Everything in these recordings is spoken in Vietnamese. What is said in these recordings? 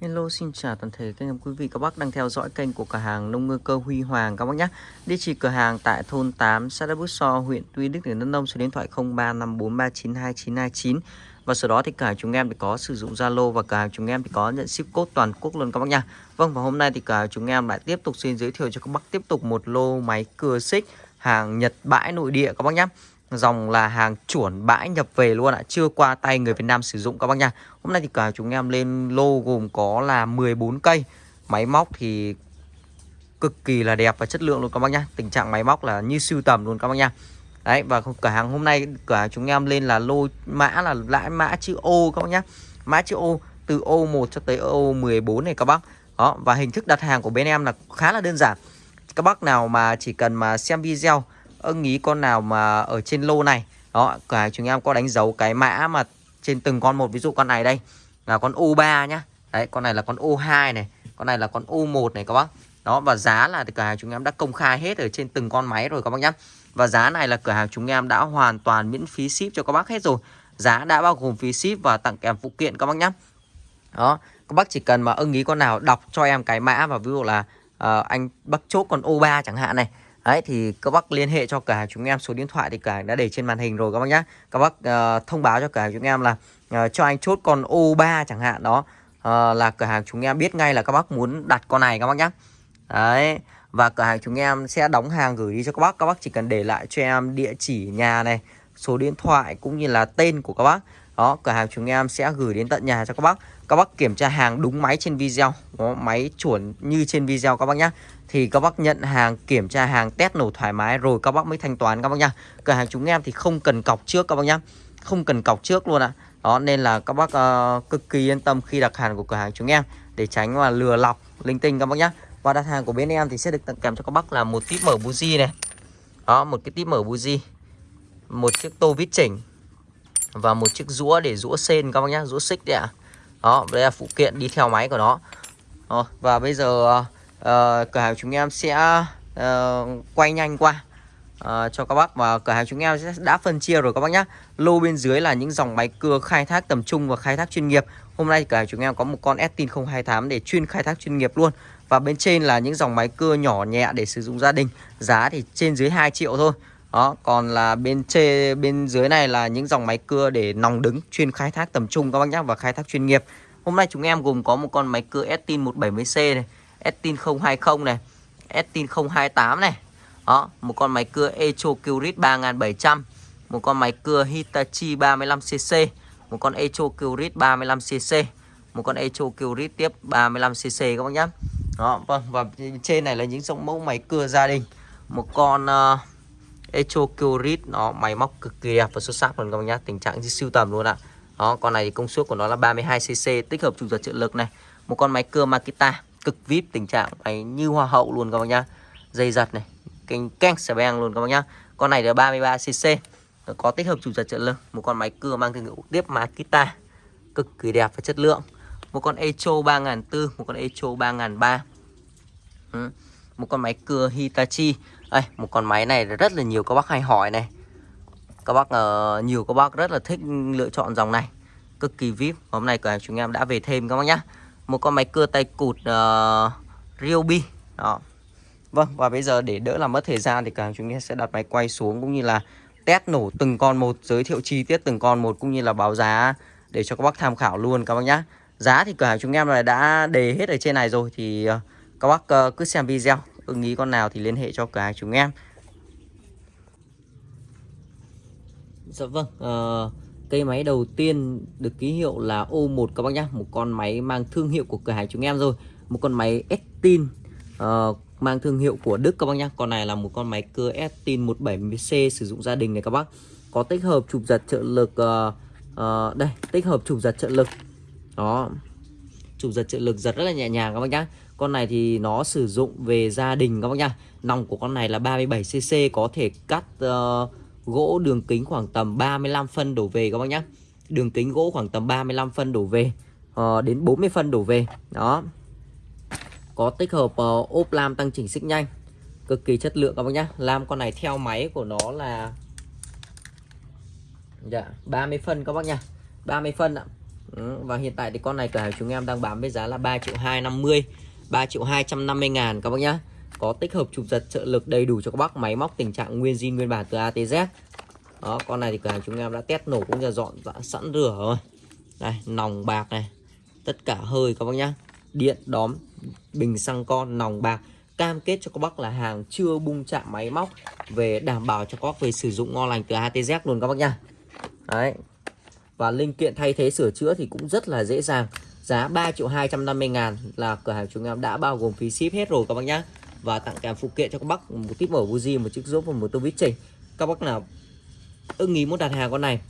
Hello xin chào toàn thể các em quý vị các bác đang theo dõi kênh của cửa hàng nông ngư cơ Huy Hoàng các bác nhé. Địa chỉ cửa hàng tại thôn 8 xã đa Bút So, huyện Tuy Đức tỉnh Đắk Nông, số điện thoại 0354392929 và sau đó thì cả chúng em thì có sử dụng Zalo và cả chúng em thì có nhận ship code toàn quốc luôn các bác nha. Vâng và hôm nay thì cả chúng em lại tiếp tục xin giới thiệu cho các bác tiếp tục một lô máy cưa xích hàng Nhật bãi nội địa các bác nhé dòng là hàng chuẩn bãi nhập về luôn ạ, chưa qua tay người Việt Nam sử dụng các bác nha. Hôm nay thì cả chúng em lên lô gồm có là 14 cây. Máy móc thì cực kỳ là đẹp và chất lượng luôn các bác nhá tình trạng máy móc là như siêu tầm luôn các bác nha. Đấy, và cửa hàng hôm nay, cửa hàng chúng em lên là lô mã là lãi mã chữ ô các bác nhá. Mã chữ ô từ ô 1 cho tới ô 14 này các bác. Đó, và hình thức đặt hàng của bên em là khá là đơn giản. Các bác nào mà chỉ cần mà xem video ưng ý con nào mà ở trên lô này. Đó cả chúng em có đánh dấu cái mã mà trên từng con một. Ví dụ con này đây là con U3 nhá. Đấy con này là con U2 này con này là con U1 này các bác. Đó và giá là cửa hàng chúng em đã công khai hết ở trên từng con máy rồi các bác nhá. Và giá này là cửa hàng chúng em đã hoàn toàn miễn phí ship cho các bác hết rồi. Giá đã bao gồm phí ship và tặng kèm phụ kiện các bác nhá. Đó các bác chỉ cần mà ưng ý con nào đọc cho em cái mã và ví dụ là uh, anh bắt chốt con U3 chẳng hạn này. Đấy thì các bác liên hệ cho cửa hàng chúng em số điện thoại thì cửa hàng đã để trên màn hình rồi các bác nhá. Các bác uh, thông báo cho cửa hàng chúng em là uh, cho anh chốt con O3 chẳng hạn đó uh, là cửa hàng chúng em biết ngay là các bác muốn đặt con này các bác nhá. Đấy và cửa hàng chúng em sẽ đóng hàng gửi đi cho các bác. Các bác chỉ cần để lại cho em địa chỉ nhà này, số điện thoại cũng như là tên của các bác. Đó, cửa hàng chúng em sẽ gửi đến tận nhà cho các bác. Các bác kiểm tra hàng đúng máy trên video, đó, máy chuẩn như trên video các bác nhé thì các bác nhận hàng kiểm tra hàng test nổ thoải mái rồi các bác mới thanh toán các bác nhá. Cửa hàng chúng em thì không cần cọc trước các bác nhá. Không cần cọc trước luôn ạ. Đó nên là các bác uh, cực kỳ yên tâm khi đặt hàng của cửa hàng chúng em để tránh mà lừa lọc linh tinh các bác nhá. Và đặt hàng của bên em thì sẽ được tặng kèm cho các bác là một típ mở buji này. Đó một cái típ mở buji một chiếc tô vít chỉnh và một chiếc rũa để rũa sen các bác nhá rũa xích đấy ạ. Đó đây là phụ kiện đi theo máy của nó. Đó, và bây giờ uh, uh, cửa hàng chúng em sẽ uh, quay nhanh qua uh, cho các bác. Và cửa hàng chúng em sẽ đã phân chia rồi các bác nhé lô bên dưới là những dòng máy cưa khai thác tầm trung và khai thác chuyên nghiệp. Hôm nay cửa hàng chúng em có một con Estin 028 để chuyên khai thác chuyên nghiệp luôn. Và bên trên là những dòng máy cưa nhỏ nhẹ để sử dụng gia đình. Giá thì trên dưới 2 triệu thôi. Đó còn là bên trên bên dưới này là những dòng máy cưa để nòng đứng chuyên khai thác tầm trung các bác nhé và khai thác chuyên nghiệp. Hôm nay chúng em gồm có một con máy cưa Estin 170C này Estin 020 này. Estin 028 này. Đó một con máy cưa Echo Curit 3700 một con máy cưa Hitachi 35cc một con Echo Curit 35cc một con Echo Curit tiếp 35cc các bác nhé đó vâng và trên này là những dòng mẫu máy cưa gia đình. Một con ờ, uh, Echo Curit nó máy móc cực kỳ đẹp và xuất sắc luôn các bác nhé tình trạng như siêu tầm luôn ạ. Đó con này thì công suất của nó là 32cc tích hợp trục giật trợ lực này. Một con máy cưa Makita cực vip tình trạng máy như hoa hậu luôn các bác nhá. Dây giật này kênh keng xà beng luôn các bác nhá. Con này là 33 cc có tích hợp chủ giật trợ lực một con máy cưa mang thương hiệu tiếp Makita cực kỳ đẹp và chất lượng. Một con Echo 3004 một con Echo 3003 ừ. một con máy cưa Hitachi. Đây một con máy này rất là nhiều các bác hay hỏi này. Các bác uh, nhiều các bác rất là thích lựa chọn dòng này. Cực kỳ vip hôm nay cửa hàng chúng em đã về thêm các bác nhá một con máy cưa tay cụt uh, Ryobi. Đó. Vâng và bây giờ để đỡ làm mất thời gian thì cả chúng ta sẽ đặt máy quay xuống cũng như là test nổ từng con một giới thiệu chi tiết từng con một cũng như là báo giá để cho các bác tham khảo luôn các bác nhá. Giá thì cửa hàng chúng em là đã đề hết ở trên này rồi thì uh, các bác uh, cứ xem video ưng ý con nào thì liên hệ cho cửa hàng chúng em. Dạ vâng uh, Cây máy đầu tiên được ký hiệu là O1 các bác nhá. Một con máy mang thương hiệu của cửa hàng chúng em rồi. Một con máy Estin uh, ờ, mang thương hiệu của Đức các bác nhá. Con này là một con máy cưa Estin 170C sử dụng gia đình này các bác. Có tích hợp chụp giật trợ lực uh, uh, Đây, tích hợp chụp giật trợ lực. Đó Chụp giật trợ lực giật rất là nhẹ nhàng các bác nhá. Con này thì nó sử dụng về gia đình các bác nhá. Nòng của con này là 37cc Có thể cắt uh, gỗ đường kính khoảng tầm 35 phân đổ về các bác nhé đường kính gỗ khoảng tầm 35 phân đổ về uh, đến 40 phân đổ về. Đó. Có tích hợp uh, ốp lam tăng chỉnh xích nhanh. Cực kỳ chất lượng các bác nhé lam con này theo máy của nó là dạ 30 phân các bác nha 30 phân ạ. Ừ, và hiện tại thì con này cửa hàng chúng em đang bán với giá là 3 triệu 250 3 triệu 250 ngàn các bác nhá có tích hợp chụp giật trợ lực đầy đủ cho các bác máy móc tình trạng nguyên zin, nguyên bản từ ATZ đó, con này thì cửa hàng chúng em đã test nổ cũng như dọn sẵn rửa rồi. Đây, nòng bạc này. Tất cả hơi các bác nhá. Điện, đóm, bình xăng con, nòng bạc. Cam kết cho các bác là hàng chưa bung chạm máy móc về đảm bảo cho các bác về sử dụng ngon lành từ ATZ luôn các bác nhá. Đấy. Và linh kiện thay thế sửa chữa thì cũng rất là dễ dàng. Giá 3 triệu 250 ngàn là cửa hàng chúng em đã bao gồm phí ship hết rồi các bác nhá và tặng kèm phụ kiện cho các bác một tiếp mở buji một chiếc rốt và một tô vít chỉnh. Các bác nào ưng ý muốn đặt hàng con này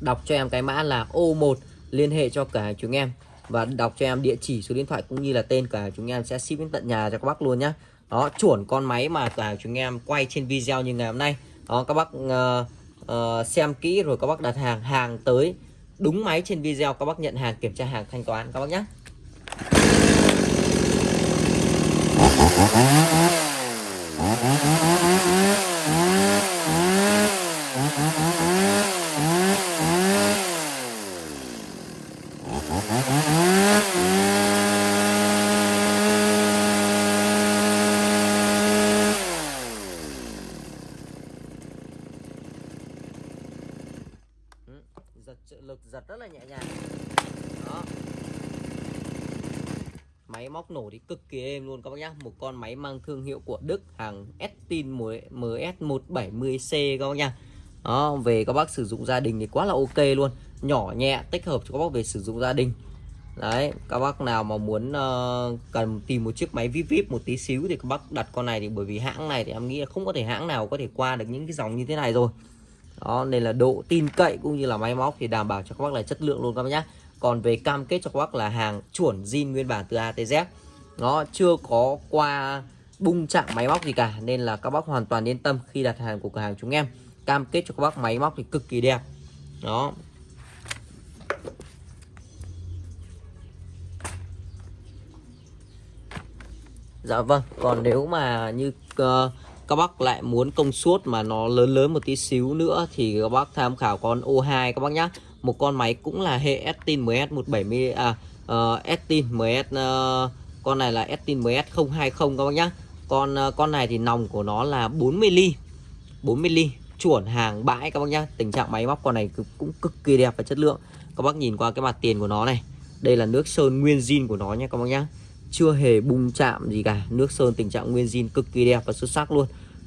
đọc cho em cái mã là O1 liên hệ cho cả chúng em. Và đọc cho em địa chỉ số điện thoại cũng như là tên cả chúng em sẽ ship đến tận nhà cho các bác luôn nhá. Đó chuẩn con máy mà cả chúng em quay trên video như ngày hôm nay. Đó các bác uh, uh, xem kỹ rồi các bác đặt hàng hàng tới đúng máy trên video các bác nhận hàng kiểm tra hàng thanh toán các bác nhé giật trợ lực giật rất là nhẹ nhàng đó máy móc nổ thì cực kỳ êm luôn các bác nhá. Một con máy mang thương hiệu của Đức hàng Estin MS170C các bác nhá. Đó về các bác sử dụng gia đình thì quá là ok luôn. Nhỏ nhẹ tích hợp cho các bác về sử dụng gia đình. Đấy các bác nào mà muốn uh, cần tìm một chiếc máy vip vip một tí xíu thì các bác đặt con này thì bởi vì hãng này thì em nghĩ là không có thể hãng nào có thể qua được những cái dòng như thế này rồi. Đó nên là độ tin cậy cũng như là máy móc thì đảm bảo cho các bác là chất lượng luôn các bác nhé còn về cam kết cho các bác là hàng chuẩn zin nguyên bản từ ATZ nó chưa có qua bung chạm máy móc gì cả nên là các bác hoàn toàn yên tâm khi đặt hàng của cửa hàng chúng em. Cam kết cho các bác máy móc thì cực kỳ đẹp. Đó. Dạ vâng, còn nếu mà như uh, các bác lại muốn công suất mà nó lớn lớn một tí xíu nữa thì các bác tham khảo con O2 các bác nhá. Một con máy cũng là hệ Estin MS170 à ờ, uh, Estin MS uh, ờ, con này là Estin MS020 các bác nhá. Con ờ, con này thì nòng của nó là 40 ly. 40 ly chuẩn hàng bãi các bác nhá. Tình trạng máy móc con này cũng cực kỳ đẹp và chất lượng. Các bác nhìn qua cái mặt tiền của nó này. Đây là nước sơn nguyên zin của nó nha các bác nhá chưa hề bung chạm gì cả, nước sơn tình trạng nguyên zin cực kỳ đẹp và xuất sắc luôn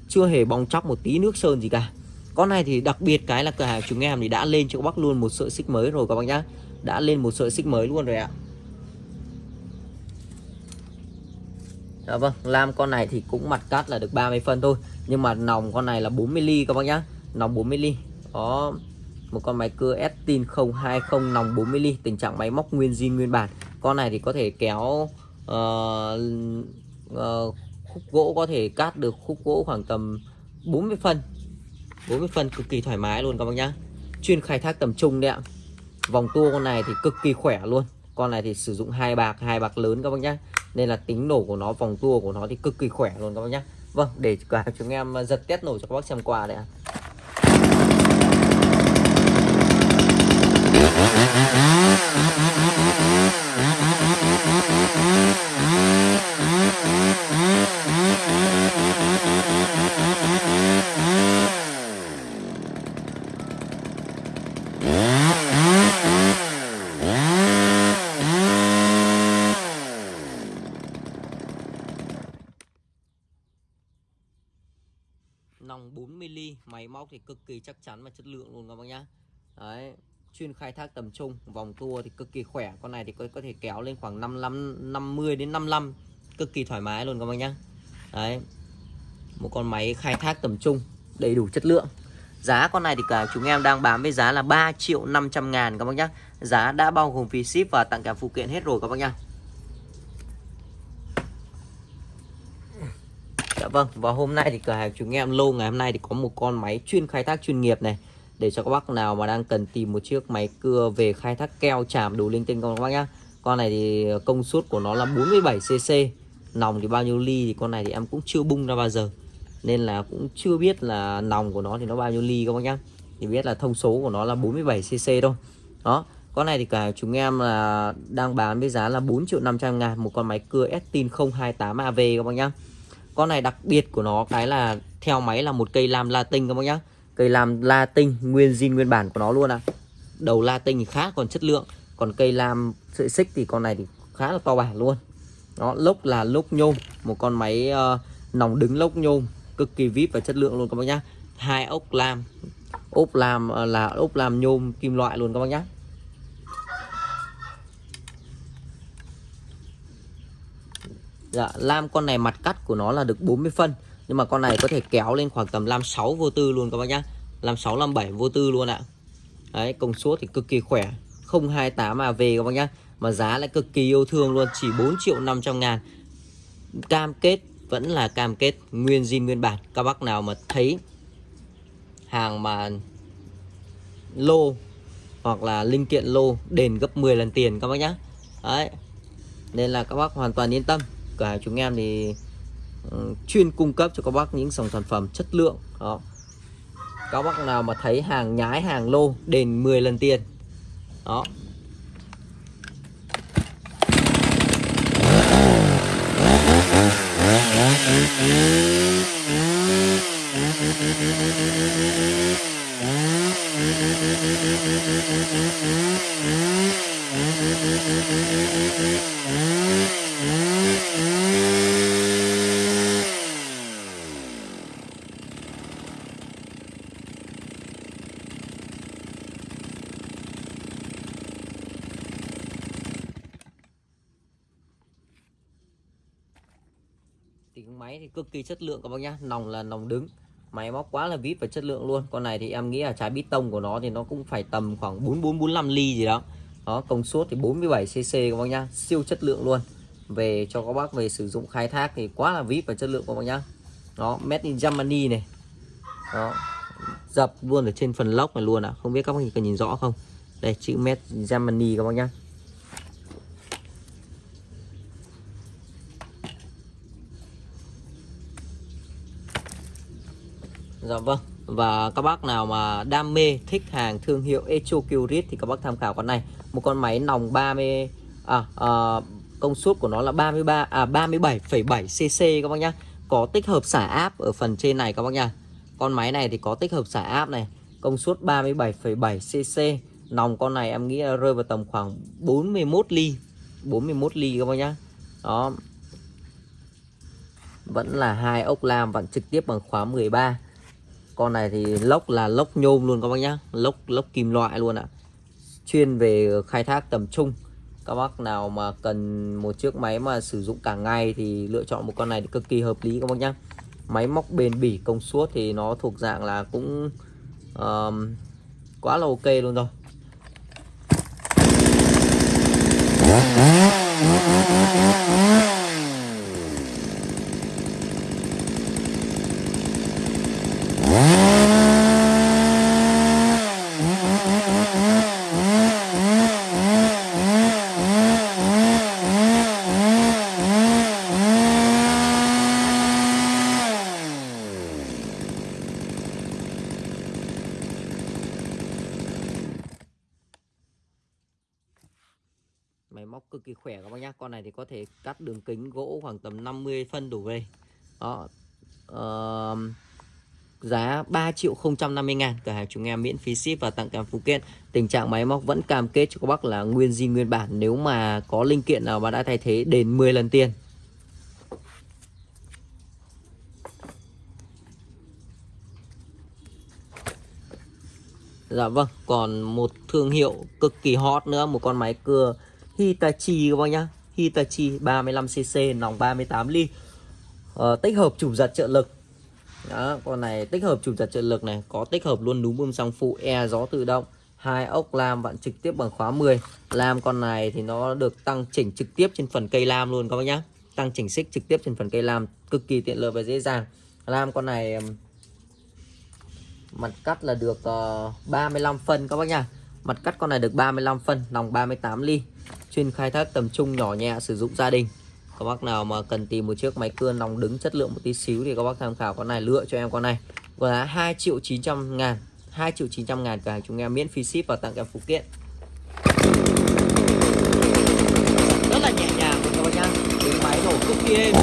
chưa hề bong chóc một tí nước sơn gì cả con này thì đặc biệt cái là cửa hàng chúng em thì đã lên cho các bác luôn một sợi xích mới rồi các bác nhá đã lên một sợi xích mới luôn rồi ạ Dạ vâng, lam con này thì cũng mặt cắt là được 30 phân thôi. Nhưng mà nòng con này là 40 ly các bác nhá. Nòng 40 ly. Có một con máy cưa Estin 020 nòng 40 ly. Tình trạng máy móc nguyên zin nguyên bản. Con này thì có thể kéo uh, uh, khúc gỗ có thể cắt được khúc gỗ khoảng tầm 40 phân. 40 phân cực kỳ thoải mái luôn các bác nhá. Chuyên khai thác tầm trung đấy ạ. Vòng tua con này thì cực kỳ khỏe luôn. Con này thì sử dụng hai bạc hai bạc lớn các bác nhá nên là tính nổ của nó, vòng tua của nó thì cực kỳ khỏe luôn các bác nhé. vâng để cả chúng em à, giật test nổ cho các bác xem qua đấy ạ nòng 4mm máy móc thì cực kỳ chắc chắn và chất lượng luôn các bác nhá. Đấy chuyên khai thác tầm trung. Vòng tua thì cực kỳ khỏe. Con này thì có, có thể kéo lên khoảng 55 50 đến 55 cực kỳ thoải mái luôn các bác nhá. Đấy một con máy khai thác tầm trung đầy đủ chất lượng. Giá con này thì cả chúng em đang bán với giá là 3 triệu 500 ngàn các bác nhá. Giá đã bao gồm phí ship và tặng cả phụ kiện hết rồi các bác nhá. Vâng, và hôm nay thì cửa hàng chúng em lô ngày hôm nay thì có một con máy chuyên khai thác chuyên nghiệp này để cho các bác nào mà đang cần tìm một chiếc máy cưa về khai thác keo chạm đủ linh tinh các bác nhá. Con này thì ờ, công suất của nó là 47cc. Nòng thì bao nhiêu ly thì con này thì em cũng chưa bung ra bao giờ. Nên là cũng chưa biết là nòng của nó thì nó bao nhiêu ly các bác nhá. Thì biết là thông số của nó là 47cc thôi. Đó, con này thì cả chúng em là đang bán với giá là 4 triệu 500 ngàn một con máy cưa Estin 028 AV các bác nhá con này đặc biệt của nó cái là theo máy là một cây lam latin các bác nhá. Cây lam latin nguyên zin nguyên bản của nó luôn à. Đầu latin thì khá còn chất lượng còn cây lam sợi xích thì con này thì khá là to bản luôn. Nó lốc là lốc nhôm một con máy uh, nòng đứng lốc nhôm cực kỳ vip và chất lượng luôn các bác nhá. Hai ốc lam ốp lam ờ, là ốp lam nhôm kim loại luôn các bác nhá. Dạ, lam con này mặt cắt của nó là được 40 phân Nhưng mà con này có thể kéo lên khoảng tầm lam 6 vô tư luôn các bác nhá. Lam 6 lam 7 vô tư luôn ạ. Đấy, công suất thì cực kỳ khỏe. 028 AV các bác nhá Mà giá lại cực kỳ yêu thương luôn Chỉ 4 triệu 500 ngàn. Cam kết vẫn là cam kết nguyên zin nguyên bản. Các bác nào mà thấy hàng mà lô hoặc là linh kiện lô đền gấp 10 lần tiền các bác nhá. Đấy Nên là các bác hoàn toàn yên tâm cửa hàng chúng em thì ừ, chuyên cung cấp cho các bác những dòng sản phẩm chất lượng, đó. Các bác nào mà thấy hàng nhái, hàng lô, đền 10 lần tiền, đó thì máy thì cực kỳ chất lượng các bác nhá. Nòng là nòng đứng. Máy móc quá là vip và chất lượng luôn. Con này thì em nghĩ là trái bít tông của nó thì nó cũng phải tầm khoảng 44 45 ly gì đó đó, công suất thì 47 cc các bác nhá, siêu chất lượng luôn. Về cho các bác về sử dụng khai thác thì quá là vip và chất lượng các bác nhá. Đó, made in Germany này. Đó, dập luôn ở trên phần lốc này luôn ạ. À. không biết các bác có nhìn rõ không? Đây, chữ made in Germany các bác nhá. Dạ vâng và các bác nào mà đam mê, thích hàng thương hiệu Echo Curit thì các bác tham khảo con này một con máy nòng 30 à, à công suất của nó là 33 à 37,7 cc các bác nhá. Có tích hợp xả áp ở phần trên này các bác nhá. Con máy này thì có tích hợp xả áp này công suất 37,7 cc nòng con này em nghĩ là rơi vào tầm khoảng 41 ly 41 ly các bác nhá. Đó. Vẫn là hai ốc lam vẫn trực tiếp bằng khóa 13 con này thì lốc là lốc nhôm luôn các bác nhá. Lốc lốc kim loại luôn ạ chuyên về khai thác tầm trung. Các bác nào mà cần một chiếc máy mà sử dụng cả ngày thì lựa chọn một con này thì cực kỳ hợp lý các bác nhá. Máy móc bền bỉ công suất thì nó thuộc dạng là cũng um, quá là ok luôn rồi máy móc cực kỳ khỏe các bác nhá con này thì có thể cắt đường kính gỗ khoảng tầm 50 phân đổ về. Đó uh, giá 3 triệu 050 ngàn cửa hàng chúng em miễn phí ship và tặng kèm phụ kiện. Tình trạng máy móc vẫn cam kết cho các bác là nguyên di nguyên bản. Nếu mà có linh kiện nào mà đã thay thế đến 10 lần tiền. Dạ vâng, còn một thương hiệu cực kỳ hot nữa, một con máy cưa Hitachi các bác nhá. Hitachi 35cc nòng 38 ly. Uh, tích hợp chủ giật trợ lực. Đó, con này tích hợp chủ giật trợ lực này có tích hợp luôn núm bơm xăng phụ e gió tự động hai ốc lam vặn trực tiếp bằng khóa 10 lam con này thì nó được tăng chỉnh trực tiếp trên phần cây lam luôn các bác nhá. Tăng chỉnh xích trực tiếp trên phần cây lam cực kỳ tiện lợi và dễ dàng. Lam con này mặt cắt là được ờ, uh, 35 phân các bác nhá. Mặt cắt con này được 35 phân nòng 38 ly chuyên khai thác tầm trung nhỏ nhẹ sử dụng gia đình. Các bác nào mà cần tìm một chiếc máy cưa nòng đứng chất lượng một tí xíu thì các bác tham khảo con này, lựa cho em con này. Giá 2 triệu 900 ngàn 2 triệu 900 ngàn cả hàng chúng em miễn phí ship và tặng kèm phụ kiện. Rất là nhẹ nhàng các bác nhá. Tiếng máy nổ cực kỳ êm.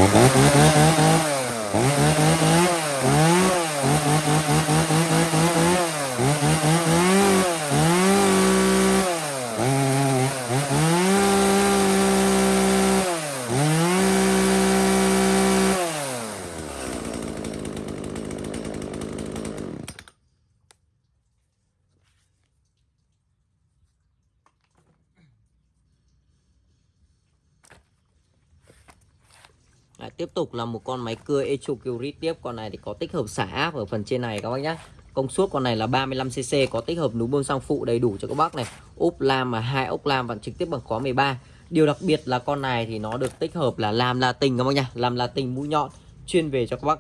Tục là một con máy cưa Echo Curie tiếp. Con này thì có tích hợp xả áp ở phần trên này các bác nhé Công suất con này là 35cc Có tích hợp núm bơm xăng phụ đầy đủ cho các bác này. Ốp lam và hai ốc lam và trực tiếp bằng khóa 13 Điều đặc biệt là con này thì nó được tích hợp là làm là các bác nhá. Làm là mũi nhọn Chuyên về cho các bác,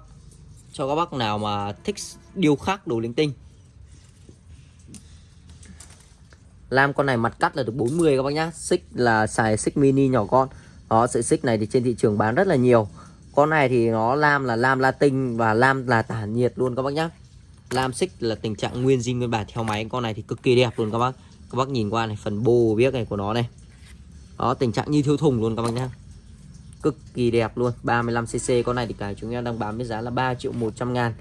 Cho các bác nào mà thích điêu khắc đồ linh tinh. Lam con này mặt cắt là được 40 các bác nhá. Xích là xài xích mini nhỏ con đó, sợi xích này thì trên thị trường bán rất là nhiều con này thì nó lam là lam latin và lam là tản nhiệt luôn các bác nhá. Lam xích là tình trạng nguyên zin nguyên bản theo máy. Con này thì cực kỳ đẹp luôn các bác. Các bác nhìn qua này, phần bô biết này của nó này. Đó, tình trạng như thiếu thùng luôn các bác nhá. Cực kỳ đẹp luôn 35cc con này thì cả chúng em đang bán với giá là 3 triệu 100 ngàn.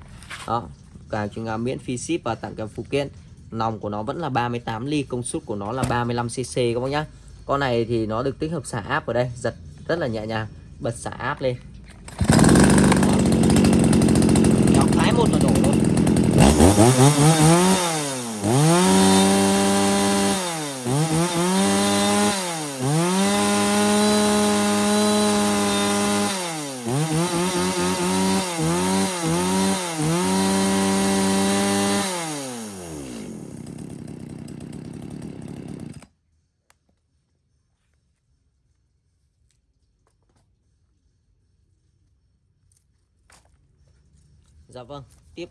Đó cả chúng em miễn phí ship và tặng kèm phụ kiện. Nòng của nó vẫn là 38 ly, công suất của nó là 35cc các bác nhá. Con này thì nó được tích hợp xả áp ở đây, giật rất là nhẹ nhàng, bật xả áp lên. Uh-huh.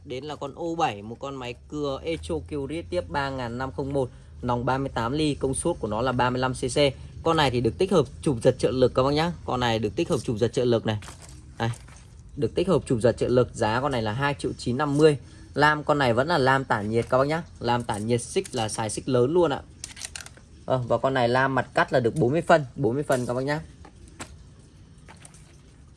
Đến là con O7 Một con máy cưa Echo Curie tiếp 3501 Nòng 38 ly, công suất của nó là 35cc Con này thì được tích hợp chụp giật trợ lực các bác nhá. Con này được tích hợp chụp giật trợ lực này. Đây, Được tích hợp chụp giật trợ lực Giá con này là 2 triệu 950 Lam con này vẫn là lam tản nhiệt các bác nhá. Lam tản nhiệt xích là xài xích lớn luôn ạ. À, Và con này lam mặt cắt là được 40 phân 40 phân các bác nhá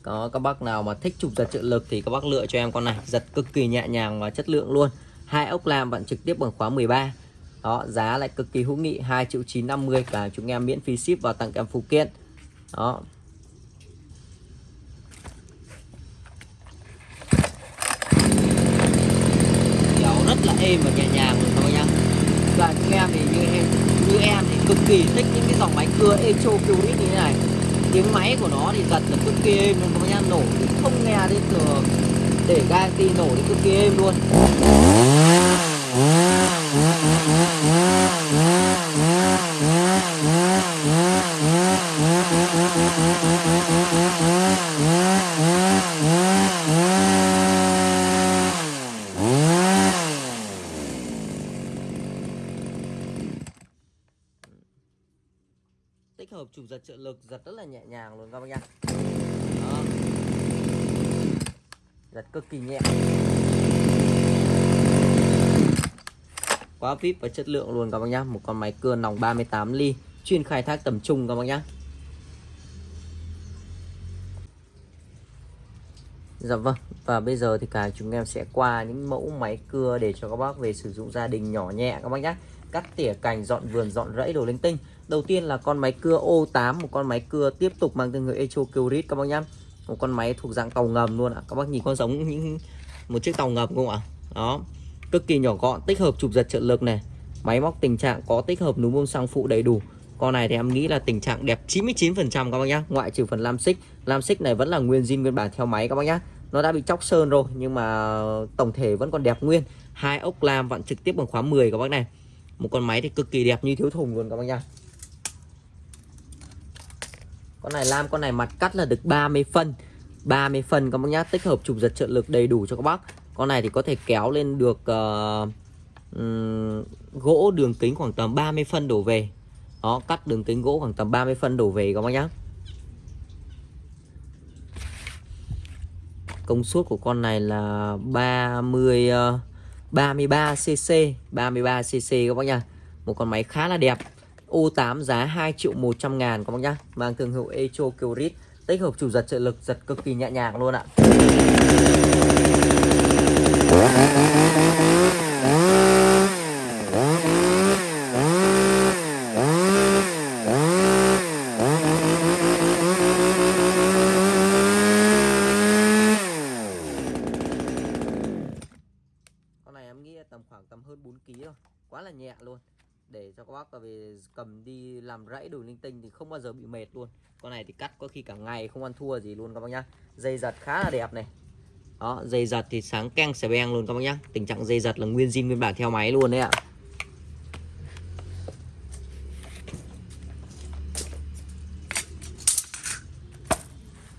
đó các bác nào mà thích chụp giật trợ lực thì các bác lựa cho em con này. Giật cực kỳ nhẹ nhàng và chất lượng luôn. Hai ốc lam bạn trực tiếp bằng khóa 13 đó, giá lại cực kỳ hữu nghị 2 triệu 950 cả chúng em miễn phí ship và tặng kèm phụ kiện. Đó. Kéo rất là êm và nhẹ nhàng luôn các bác nhá. Và chúng em thì như em như em thì cực kỳ thích những cái dòng máy cưa Echo Curit như thế này tiếng máy của nó thì giật là cực kỳ êm luôn các bác nổ thì không nghe đến thường để garanti nổ thì cực kỳ êm luôn tích hợp chụp giật trợ lực giật rất là luôn các bác nhá Đó. giật cực kỳ nhẹ. Quá vip và chất lượng luôn các bác nhá một con máy cưa nòng 38 ly, chuyên khai thác tầm trung các bác nhá Dạ vâng và bây giờ thì cả chúng em sẽ qua những mẫu máy cưa để cho các bác về sử dụng gia đình nhỏ nhẹ các bác nhé cắt tỉa cành, dọn vườn, dọn rẫy đồ linh tinh đầu tiên là con máy cưa O8 một con máy cưa tiếp tục mang thương hiệu Echo Curit các bác nhá. Một con máy thuộc dạng tàu ngầm luôn ạ. Các bác nhìn con giống những một chiếc tàu ngầm không ạ? Đó. Cực kỳ nhỏ gọn, tích hợp chụp giật trợ lực này. Máy móc tình trạng có tích hợp núm bơm xăng phụ đầy đủ. Con này thì em nghĩ là tình trạng đẹp 99% các bác nhá. Ngoại trừ phần lam xích. Lam xích này vẫn là nguyên zin, nguyên bản theo máy các bác nhá. Nó đã bị chóc sơn rồi, nhưng mà tổng thể vẫn còn đẹp nguyên. Hai ốc lam vặn trực tiếp bằng khóa 10 các bác này. Một con máy thì cực kỳ đẹp như thiếu thùng luôn các bác nhá con này lam con này mặt cắt là được 30 phân. 30 phân các bác nhá tích hợp chụp giật trợ lực đầy đủ cho các bác. Con này thì có thể kéo lên được uh, um, gỗ đường kính khoảng tầm 30 phân đổ về. Đó cắt đường kính gỗ khoảng tầm 30 phân đổ về các bác nhá. Công suất của con này là 30 uh, 33 cc 33 cc các bác nhá. Một con máy khá là đẹp. U8 giá 2 triệu 100 ngàn, các bác nhá. Mang thương hiệu Echo Kyrit tích hợp chủ giật trợ lực, giật cực kỳ nhẹ nhàng luôn ạ con này em nghĩ tầm khoảng tầm hơn 4 kg thôi quá là nhẹ luôn để cho các bác về cầm đi làm rẫy đủ linh tinh thì không bao giờ bị mệt luôn. Con này thì cắt có khi cả ngày không ăn thua gì luôn các bác nhá. Dây giật khá là đẹp này. Đó, dây giật thì sáng keng xẻ beng luôn các bác nhá. Tình trạng dây giật là nguyên zin nguyên bản theo máy luôn đấy ạ.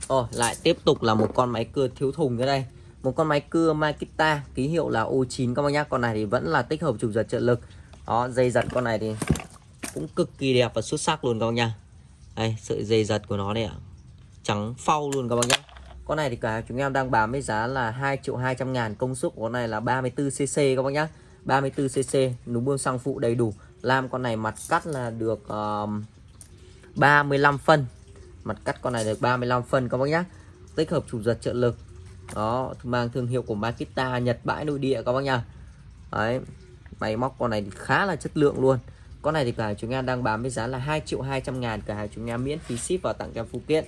Rồi lại tiếp tục là một con máy cưa thiếu thùng nữa đây. Một con máy cưa Makita, ký hiệu là O9 các bác nhá. Con này thì vẫn là tích hợp chụp giật trợ lực. Đó, dây giật con này thì cũng cực kỳ đẹp và xuất sắc luôn các bác nha. Đây sợi dây giật của nó đây ạ. Trắng phau luôn các bác nhé. Con này thì cả chúng em đang bán với giá là 2 triệu 200 ngàn Công suất của con này là 34cc các bác nhé 34cc núm bơm xăng phụ đầy đủ. Làm con này mặt cắt là được uh, 35 phân. Mặt cắt con này được 35 phân các bác nhé. Tích hợp chủ giật trợ lực. Đó mang thương hiệu của Makita Nhật bãi nội địa các bác nha Đấy Máy móc con này thì khá là chất lượng luôn. Con này thì cửa hàng chúng em đang bán với giá là 2 triệu 200 ngàn, Cửa hàng chúng em miễn phí ship và tặng kèm phụ kiện.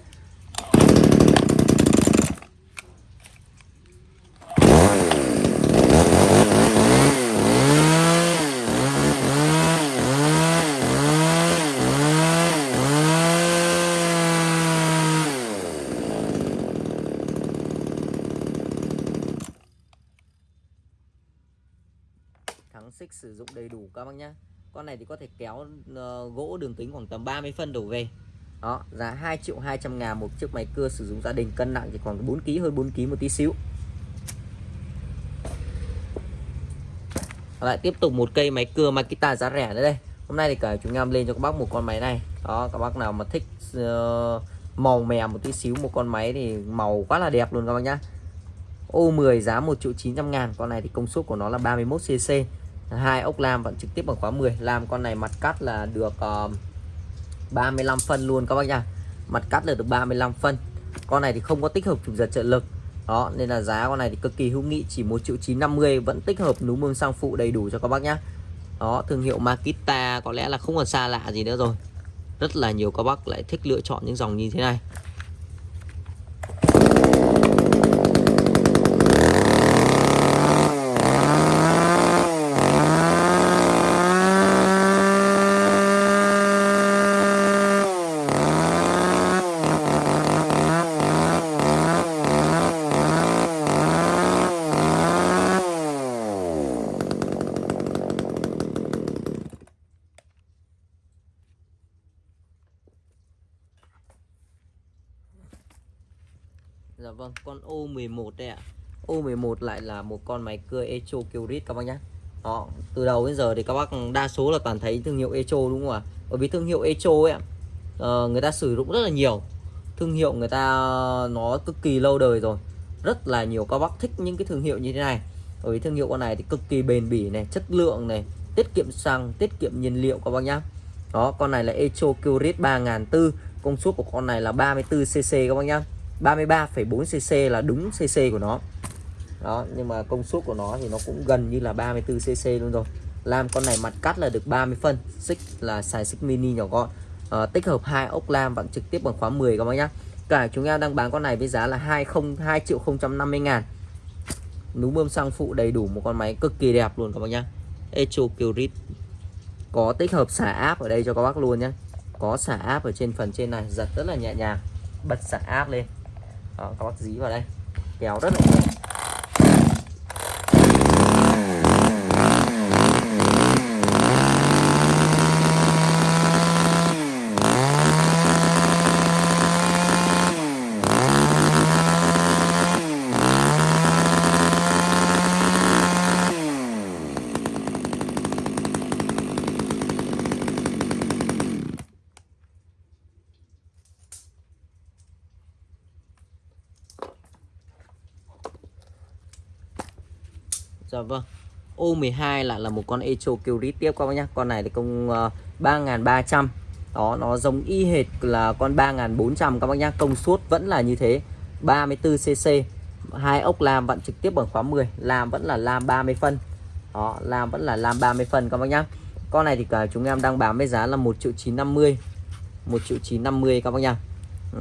Thắng xích sử dụng đầy đủ các bác nhé con này thì có thể kéo uh, gỗ đường kính khoảng tầm 30 phân đổ về. Đó giá 2 triệu 200 ngàn một chiếc máy cưa sử dụng gia đình cân nặng chỉ khoảng 4 kg hơn 4 kg một tí xíu. Lại tiếp tục một cây máy cưa Makita giá rẻ nữa đây. Hôm nay thì cả chúng em lên cho các bác một con máy này. Đó các bác nào mà thích uh, màu mè một tí xíu một con máy thì màu quá là đẹp luôn các bác nhá. Ô 10 giá 1 triệu 900 ngàn con này thì công suất của nó là 31cc hai ốc lam vẫn trực tiếp bằng khóa 10 làm con này mặt cắt là được ờ, uh, 35 phân luôn các bác nha. Mặt cắt là được 35 phân. Con này thì không có tích hợp chụp giật trợ lực. Đó nên là giá con này thì cực kỳ hữu nghị chỉ 1 triệu 950 vẫn tích hợp núm mương sang phụ đầy đủ cho các bác nhá. Đó thương hiệu Makita có lẽ là không còn xa lạ gì nữa rồi. Rất là nhiều các bác lại thích lựa chọn những dòng như thế này. Dạ vâng, con O11 đây ạ. O11 lại là một con máy cưa Echo Kyrit các bác nhé. Đó, từ đầu đến giờ thì các bác đa số là toàn thấy thương hiệu Echo đúng không ạ? Bởi vì thương hiệu Echo ấy ạ, uh, người ta sử dụng rất là nhiều. Thương hiệu người ta nó cực kỳ lâu đời rồi. Rất là nhiều các bác thích những cái thương hiệu như thế này. Bởi vì thương hiệu con này thì cực kỳ bền bỉ này, chất lượng này, tiết kiệm xăng, tiết kiệm nhiên liệu các bác nhá. Đó, con này là Echo Kyrit 3400, công suất của con này là 34cc các bác nhá. 33,4cc là đúng cc của nó. Đó nhưng mà công suất của nó thì nó cũng gần như là 34cc luôn rồi. Làm con này mặt cắt là được 30 phân xích là xài xích mini nhỏ gọn. À, tích hợp hai ốc lam vặn trực tiếp bằng khóa 10 các bác nhá. Cả chúng em đang bán con này với giá là 202 triệu 050 ngàn. Núm bơm xăng phụ đầy đủ một con máy cực kỳ đẹp luôn các bác nhá. Echo Curit có tích hợp xả áp ở đây cho các bác luôn nhé có xả áp ở trên phần trên này giật rất là nhẹ nhàng bật xả áp lên đó, các bác dí vào đây. Kéo rất là nhẹ Dạ vâng O12 lại là một con Echo Kyrit tiếp các bác nhé Con này thì công ờ, uh, 3300 đó nó giống y hệt là con 3400 các bác nhá. Công suất vẫn là như thế 34cc hai ốc làm vận trực tiếp bằng khóa 10 làm vẫn là làm 30 phân. Đó làm vẫn là làm 30 phân các bác nhá. Con này thì cả chúng em đang bán với giá là 1 triệu 950 1 triệu 950 các bác nhá.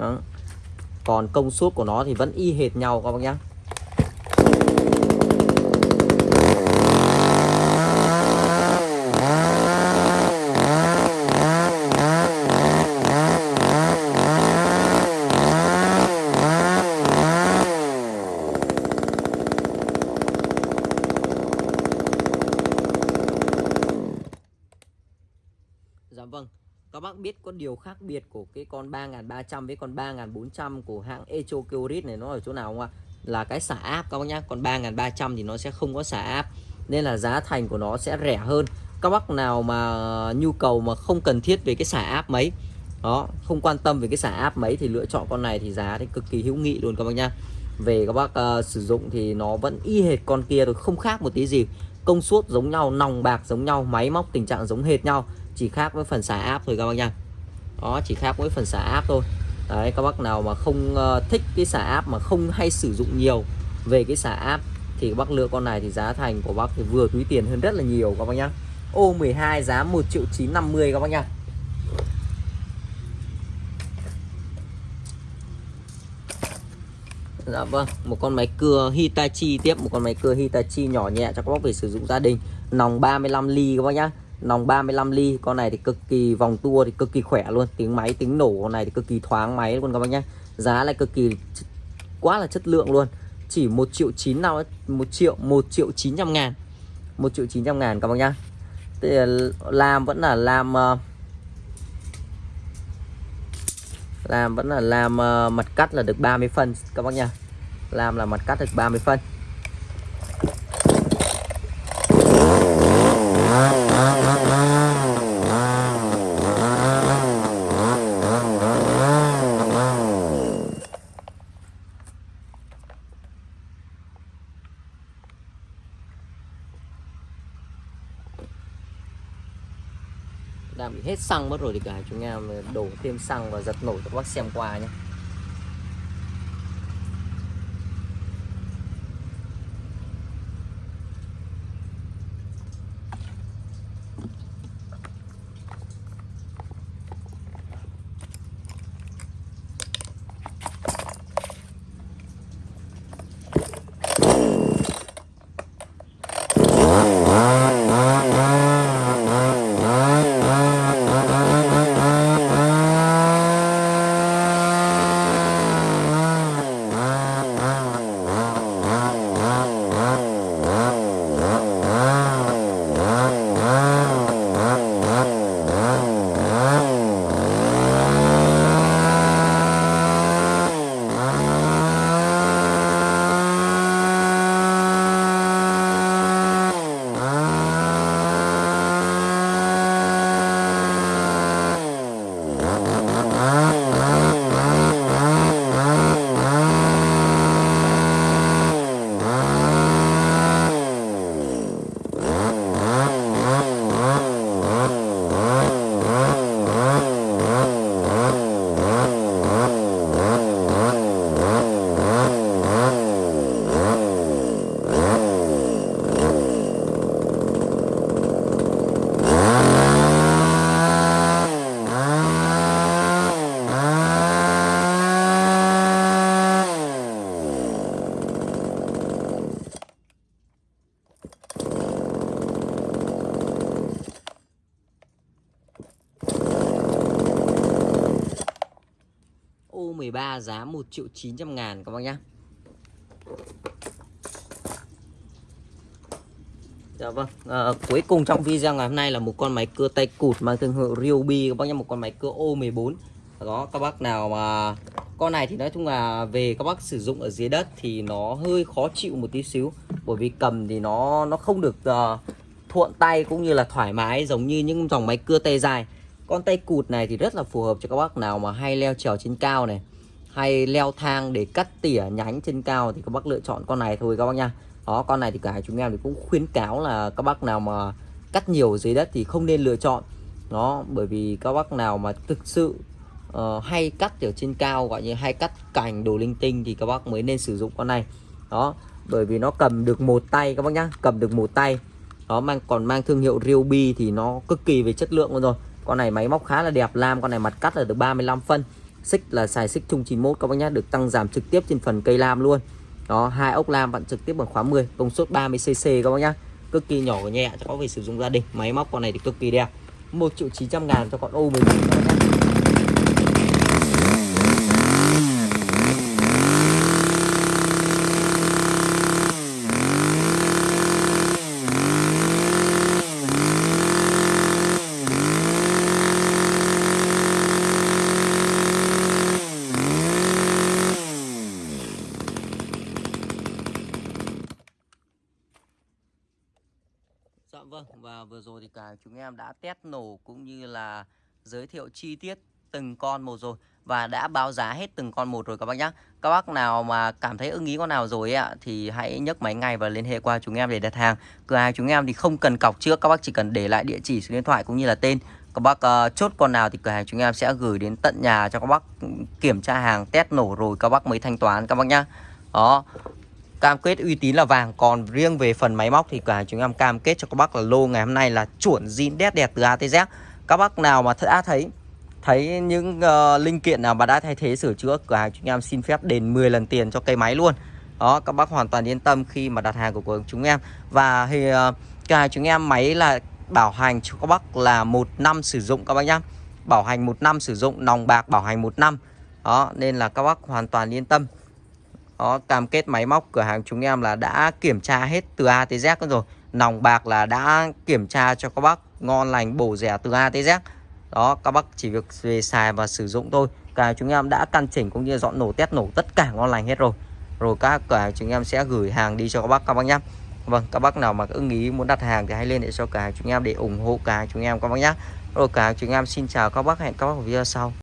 Đó. còn công suất của nó thì vẫn y hệt nhau các bác nhá Dạ vâng Các bác biết có điều khác biệt của cái con 3300 với con 3400 của hãng Echo Kyorit này nó ở chỗ nào không ạ? Là cái xả áp các bác nhá Còn 3300 thì nó sẽ không có xả áp Nên là giá thành của nó sẽ rẻ hơn. Các bác nào mà nhu cầu mà không cần thiết về cái xả áp mấy đó không quan tâm về cái xả áp mấy thì lựa chọn con này thì giá thì cực kỳ hữu nghị luôn các bác nhá. Về các bác uh, sử dụng thì nó vẫn y hệt con kia rồi không khác một tí gì. Công suất giống nhau nòng bạc giống nhau máy móc tình trạng giống hệt nhau chỉ khác với phần xả áp thôi các bác nha đó chỉ khác với phần xả áp thôi đấy các bác nào mà không uh, thích cái xả áp mà không hay sử dụng nhiều về cái xả áp thì các bác lựa con này thì giá thành của bác thì vừa túi tiền hơn rất là nhiều các bác nhá ô 12 giá 1 triệu 950 các bác nhá Dạ vâng, một con máy cưa Hitachi tiếp một con máy cưa Hitachi nhỏ nhẹ cho các bác về sử dụng gia đình. Nòng 35 ly các bác nhá. Nòng 35 ly, con này thì cực kỳ vòng tua thì cực kỳ khỏe luôn, tiếng máy tiếng nổ con này thì cực kỳ thoáng máy luôn các bác nhé Giá lại cực kỳ quá là chất lượng luôn. Chỉ 1 triệu 9 nào 1 triệu 1 triệu 900 ngàn 1 triệu 900 ngàn các bác nhá. Thì làm vẫn là làm ờ, làm vẫn là làm ờ, mặt cắt là được 30 phân các bác nha làm là mặt cắt được 30 phân. Đang bị hết xăng mất rồi thì cả chúng em đổ thêm xăng và giật nổ cho các bác xem qua nhé. 13 giá 1 triệu 900 ngàn các bác nhá Dạ vâng, à, cuối cùng trong video ngày hôm nay là một con máy cưa tay cụt mang thương hiệu Ryobi các bác nhá, một con máy cưa O14. Đó, các bác nào mà con này thì nói chung là về các bác sử dụng ở dưới đất thì nó hơi khó chịu một tí xíu bởi vì cầm thì nó nó không được uh, thuận tay cũng như là thoải mái giống như những dòng máy cưa tay dài. Con tay cụt này thì rất là phù hợp cho các bác nào mà hay leo trèo trên cao này hay leo thang để cắt tỉa nhánh trên cao thì các bác lựa chọn con này thôi các bác nha đó con này thì cả chúng em thì cũng khuyến cáo là các bác nào mà cắt nhiều dưới đất thì không nên lựa chọn nó bởi vì các bác nào mà thực sự uh, hay cắt ở trên cao gọi như hay cắt cành đồ linh tinh thì các bác mới nên sử dụng con này. Đó, bởi vì nó cầm được một tay các bác nhá, cầm được một tay. Đó mang còn mang thương hiệu Ryobi thì nó cực kỳ về chất lượng luôn rồi. Con này máy móc khá là đẹp, lam con này mặt cắt là được 35 phân. Xích là xài xích chung 91 các bác nhá, được tăng giảm trực tiếp trên phần cây lam luôn. Đó, hai ốc lam vặn trực tiếp bằng khóa 10, công suất 30 cc các bác nhá. Cực kỳ nhỏ và nhẹ cho có về sử dụng gia đình. Máy móc con này thì cực kỳ đẹp. 1 triệu 900 ngàn cho con ô 19 các bác nhá. Dạ vâng và vừa rồi thì em đã test nổ cũng như là giới thiệu chi tiết từng con một rồi và đã báo giá hết từng con một rồi các bác nhé. Các bác nào mà cảm thấy ưng ý con nào rồi ạ thì hãy nhấc máy ngay và liên hệ qua chúng em để đặt hàng. Cửa hàng chúng em thì không cần cọc trước, các bác chỉ cần để lại địa chỉ số điện thoại cũng như là tên. Các bác uh, chốt con nào thì cửa hàng chúng em sẽ gửi đến tận nhà cho các bác kiểm tra hàng test nổ rồi các bác mới thanh toán các bác nhá. Đó, cam kết uy tín là vàng còn riêng về phần máy móc thì cả chúng em cam kết cho các bác là lô ngày hôm nay là chuẩn zin đét đẹp từ A tới Z. Các bác nào mà đã à, thấy thấy những uh, linh kiện nào mà đã thay thế sửa chữa cửa hàng chúng em xin phép đền 10 lần tiền cho cây máy luôn. Đó các bác hoàn toàn yên tâm khi mà đặt hàng của, của chúng em. Và thì ờ, uh, hàng chúng em máy là bảo hành cho các bác là một năm sử dụng các bác nhá. Bảo hành một năm sử dụng nòng bạc bảo hành một năm. Đó nên là các bác hoàn toàn yên tâm đó, cam kết máy móc cửa hàng chúng em là đã kiểm tra hết từ A tới Z rồi. Nòng bạc là đã kiểm tra cho các bác ngon lành bổ rẻ từ A tới Z. Đó, các bác chỉ việc về xài và sử dụng thôi. Cả chúng em đã căn chỉnh cũng như dọn nổ test nổ tất cả ngon lành hết rồi. Rồi các cửa hàng chúng em sẽ gửi hàng đi cho các bác các bác nhé. Vâng, các bác nào mà ưng ý muốn đặt hàng thì hãy lên để cho cửa hàng chúng em để ủng hộ cửa hàng chúng em các bác nhé. Rồi cửa hàng chúng em xin chào các bác hẹn các bác ở video sau.